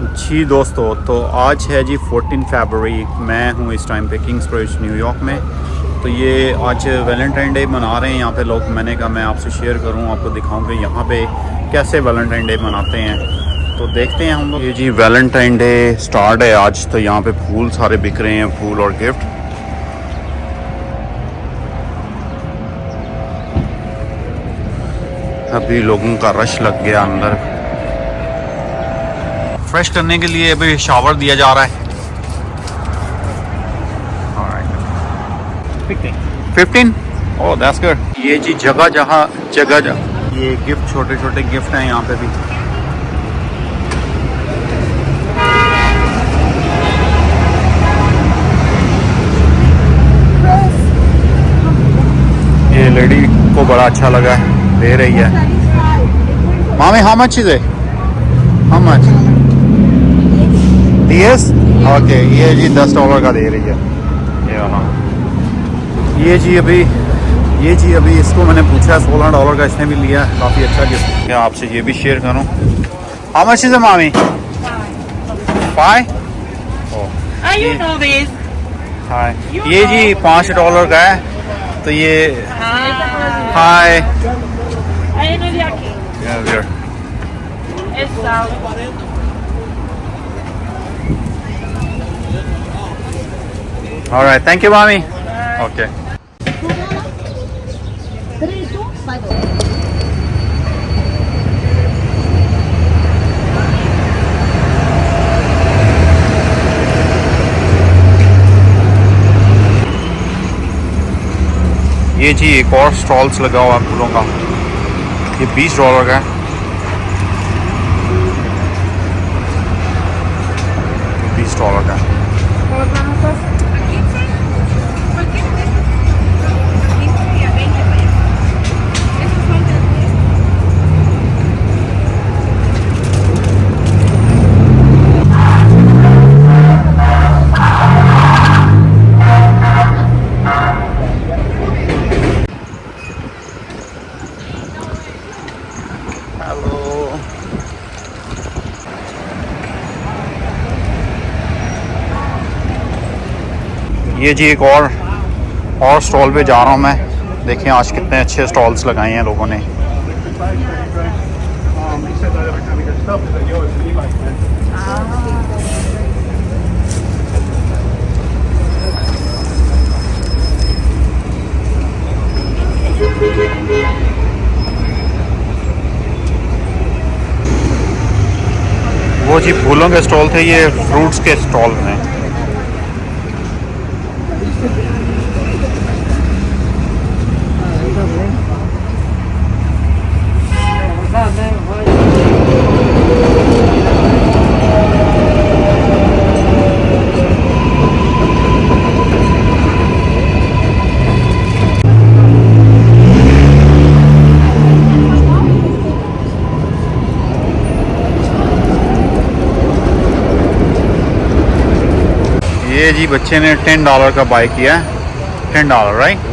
जी दोस्तों तो आज है जी 14 फरवरी मैं हूँ इस टाइम पे किंग्स ब्रिज न्यूयॉर्क में। तो ये आज वैलेंटाइन डे मना रहे हैं यहाँ पे लोग। मैंने कहा, मैं आपसे शेयर करूँ, आपको दिखाऊँ कि यहाँ पे कैसे वैलेंटाइन डे मनाते हैं। तो देखते हैं हम लोग। ये जी वैलेंटाइन डे स्टार्ट है आज। तो यहाँ पे फूल सारे बिक रहे हैं, फूल और गिफ्ट अभी लोगों का रश लग गया अंदर। फ्रेश करने के लिए अभी शावर दिया जा रहा है। फिफ्टीन ओह दैट्स गुड ये जी जगह जहाँ जगह जगह ये गिफ्ट छोटे छोटे गिफ्ट हैं यहाँ पे भी। ये लेडी को बड़ा अच्छा लगा है दे रही है। मामी how much is it how much this okay ये जी दस डॉलर का दे रही है। ये वाला ये जी अभी ये जी अभी इसको मैंने पूछा सोलह डॉलर का इसने भी लिया काफ़ी अच्छा गिफ्ट मैं आपसे ये भी शेयर करूँ? हाउ मच इज़ मामी. हाय ये जी पाँच डॉलर का है तो ये. हाय aqui. Essa. Alright, thank you, mommy. Okay. ये जी एक और स्टॉल्स लगा हुआ है फूलों का ये बीस डॉलर का है बीस डॉलर का nuevas danzas ये जी एक और और स्टॉल पे जा रहा हूँ मैं। देखें आज कितने अच्छे स्टॉल्स लगाए हैं लोगों ने। वो जी फूलों के स्टॉल थे, ये फ्रूट्स के स्टॉल हैं। Thank you. ये जी बच्चे ने टेन डॉलर का बाय किया है। Ten dollar right